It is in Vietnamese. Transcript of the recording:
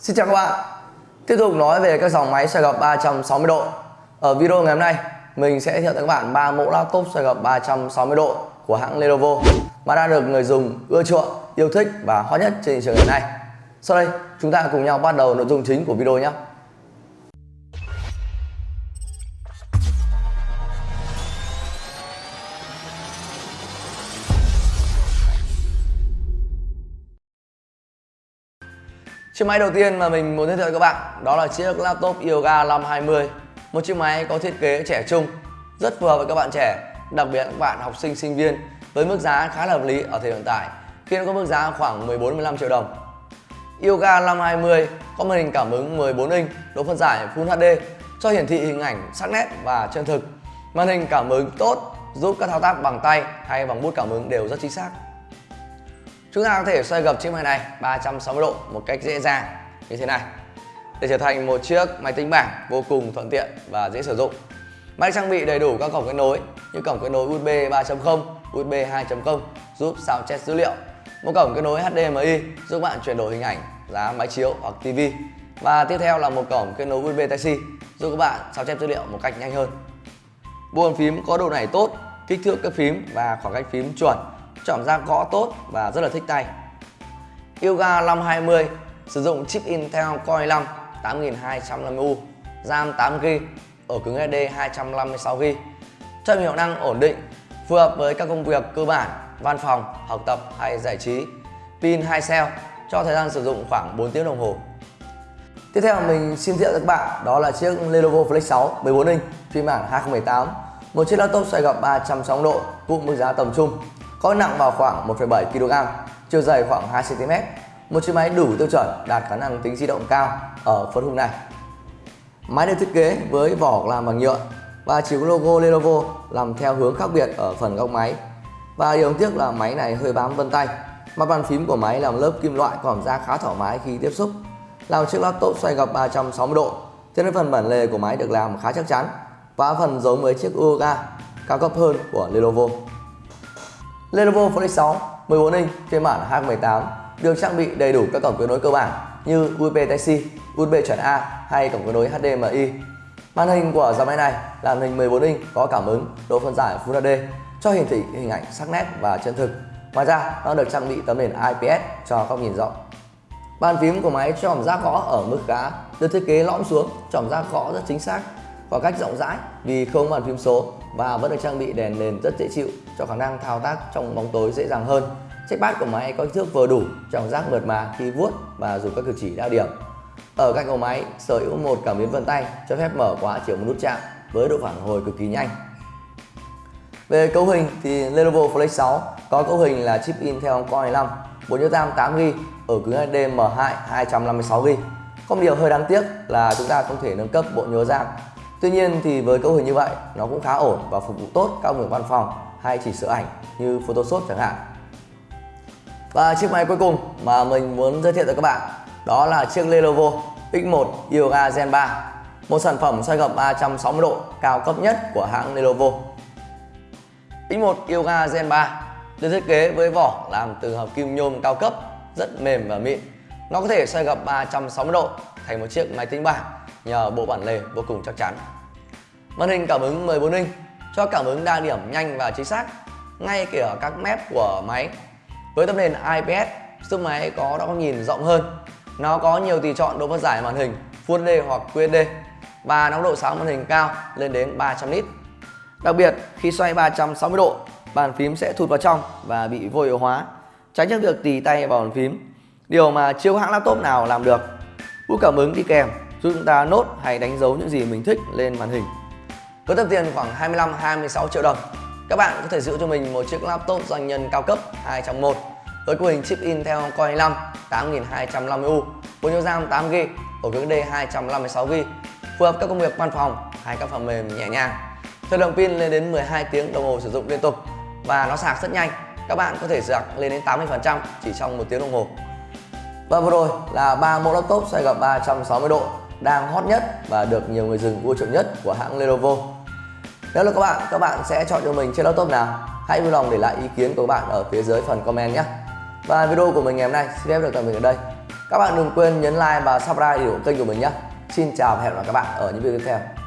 Xin chào các bạn. Tiếp tục nói về các dòng máy xoay gập 360 độ. Ở video ngày hôm nay Mình sẽ giới thiệu tới các bạn ba mẫu laptop xoay gập 360 độ của hãng Lenovo Mà đã được người dùng ưa chuộng, yêu thích và hot nhất trên thị trường hiện nay. Sau đây chúng ta cùng nhau bắt đầu nội dung chính của video nhé. Chiếc máy đầu tiên mà mình muốn giới thiệu với các bạn đó là chiếc laptop Yoga 520 Một chiếc máy có thiết kế trẻ trung, rất phù hợp với các bạn trẻ, đặc biệt các bạn học sinh, sinh viên với mức giá khá là hợp lý ở thời hiện tại khi nó có mức giá khoảng 14-15 triệu đồng. Yoga 520 có màn hình cảm ứng 14 inch, độ phân giải Full HD cho hiển thị hình ảnh sắc nét và chân thực. Màn hình cảm ứng tốt giúp các thao tác bằng tay hay bằng bút cảm ứng đều rất chính xác. Chúng ta có thể xoay gập chiếc máy này 360 độ một cách dễ dàng như thế này để trở thành một chiếc máy tính bảng vô cùng thuận tiện và dễ sử dụng. Máy trang bị đầy đủ các cổng kết nối như cổng kết nối USB 3.0, USB 2.0 giúp sao chép dữ liệu, một cổng kết nối HDMI giúp bạn chuyển đổi hình ảnh giá máy chiếu hoặc TV và tiếp theo là một cổng kết nối USB Type-C giúp các bạn sao chép dữ liệu một cách nhanh hơn. Bộ bàn phím có độ nảy tốt, kích thước các phím và khoảng cách phím chuẩn cảm giác gõ tốt và rất là thích tay. Yoga 520 sử dụng chip Intel Core i5 8250U, RAM 8GB, ổ cứng SSD 256GB, cho hiệu năng ổn định, phù hợp với các công việc cơ bản, văn phòng, học tập hay giải trí. Pin 2 cell cho thời gian sử dụng khoảng 4 tiếng đồng hồ. Tiếp theo mình xin giới thiệu các bạn đó là chiếc Lenovo Flex 6 14 inch phiên bản 2018 một chiếc laptop xoay gập 360 độ cũng mức giá tầm trung có nặng vào khoảng 1,7 kg, chiều dày khoảng 2 cm. Một chiếc máy đủ tiêu chuẩn đạt khả năng tính di động cao ở phân khúc này. Máy được thiết kế với vỏ làm bằng nhựa và chỉ có logo Lenovo làm theo hướng khác biệt ở phần góc máy. Và điều tiếc là máy này hơi bám vân tay. Mặt bàn phím của máy làm lớp kim loại còn ra khá thoải mái khi tiếp xúc. Là một chiếc laptop xoay gập 360 độ, cho nên phần bản lề của máy được làm khá chắc chắn và phần giống với chiếc Uoga cao cấp hơn của Lenovo. Lenovo Flix 6 14 inch phiên bản H18 được trang bị đầy đủ các cổng kết nối cơ bản như USB Type-C, USB chuẩn A hay cổng kết nối HDMI. Màn hình của dòng máy này là màn hình 14 inch có cảm ứng, độ phân giải Full HD cho hiển thị hình ảnh sắc nét và chân thực. Ngoài ra, nó được trang bị tấm nền IPS cho góc nhìn rộng. Bàn phím của máy cho cảm giác gõ ở mức khá, được thiết kế lõm xuống, cảm giác gõ rất chính xác khoảng cách rộng rãi vì không bàn phím số và vẫn được trang bị đèn nền rất dễ chịu cho khả năng thao tác trong bóng tối dễ dàng hơn. Trackpad của máy có kích thước vừa đủ, cảm giác mượt mà khi vuốt và dùng các cử chỉ đa điểm. Ở cạnh của máy sở hữu một cảm biến vân tay cho phép mở khóa chỉ một nút chạm với độ phản hồi cực kỳ nhanh. Về cấu hình thì Lenovo Flex 6 có cấu hình là chip Intel Core i5, bộ nhớ RAM 8GB, ở cứng HD M2 256GB. Không điều hơi đáng tiếc là chúng ta không thể nâng cấp bộ nhớ RAM Tuy nhiên thì với cấu hình như vậy, nó cũng khá ổn và phục vụ tốt các việc văn phòng hay chỉ sửa ảnh như Photoshop chẳng hạn. Và chiếc máy cuối cùng mà mình muốn giới thiệu tới các bạn, đó là chiếc Lenovo X1 Yoga Gen 3 một sản phẩm xoay gập 360 độ cao cấp nhất của hãng Lenovo. X1 Yoga Gen 3 được thiết kế với vỏ làm từ hợp kim nhôm cao cấp, rất mềm và mịn. Nó có thể xoay gập 360 độ thành một chiếc máy tính bảng nhờ bộ bản lề vô cùng chắc chắn. Màn hình cảm ứng 14 inch cho cảm ứng đa điểm nhanh và chính xác ngay kể ở các mép của máy. Với tấm nền IPS giúp máy có góc nhìn rộng hơn. Nó có nhiều tùy chọn độ phân giải màn hình Full HD hoặc QHD và nóng độ sáng màn hình cao lên đến 300 nit. Đặc biệt khi xoay 360 độ, bàn phím sẽ thụt vào trong và bị vô hiệu hóa, tránh được việc tì tay vào bàn phím. Điều mà chưa hãng laptop nào làm được. Bút cảm ứng đi kèm giúp chúng ta nốt hay đánh dấu những gì mình thích lên màn hình. Với tập tiền khoảng 25-26 triệu đồng, các bạn có thể giữ cho mình một chiếc laptop doanh nhân cao cấp 2 trong 1 với cấu hình chip Intel Core i5 8250U, bộ nhớ RAM 8GB, ổ cứng D 256GB, phù hợp các công việc văn phòng hay các phần mềm nhẹ nhàng. Thời lượng pin lên đến 12 tiếng đồng hồ sử dụng liên tục và nó sạc rất nhanh. Các bạn có thể sạc lên đến 80% chỉ trong một tiếng đồng hồ. Và vừa rồi là ba mẫu laptop xoay gập 360 độ đang hot nhất và được nhiều người dùng ưa chuộng nhất của hãng Lenovo. Nếu là các bạn, các bạn sẽ chọn cho mình chiếc laptop nào? Hãy vui lòng để lại ý kiến của các bạn ở phía dưới phần comment nhé. Và video của mình ngày hôm nay xin phép được tạm dừng ở đây. Các bạn đừng quên nhấn like và subscribe để ủng hộ kênh của mình nhé. Xin chào và hẹn gặp lại các bạn ở những video tiếp theo.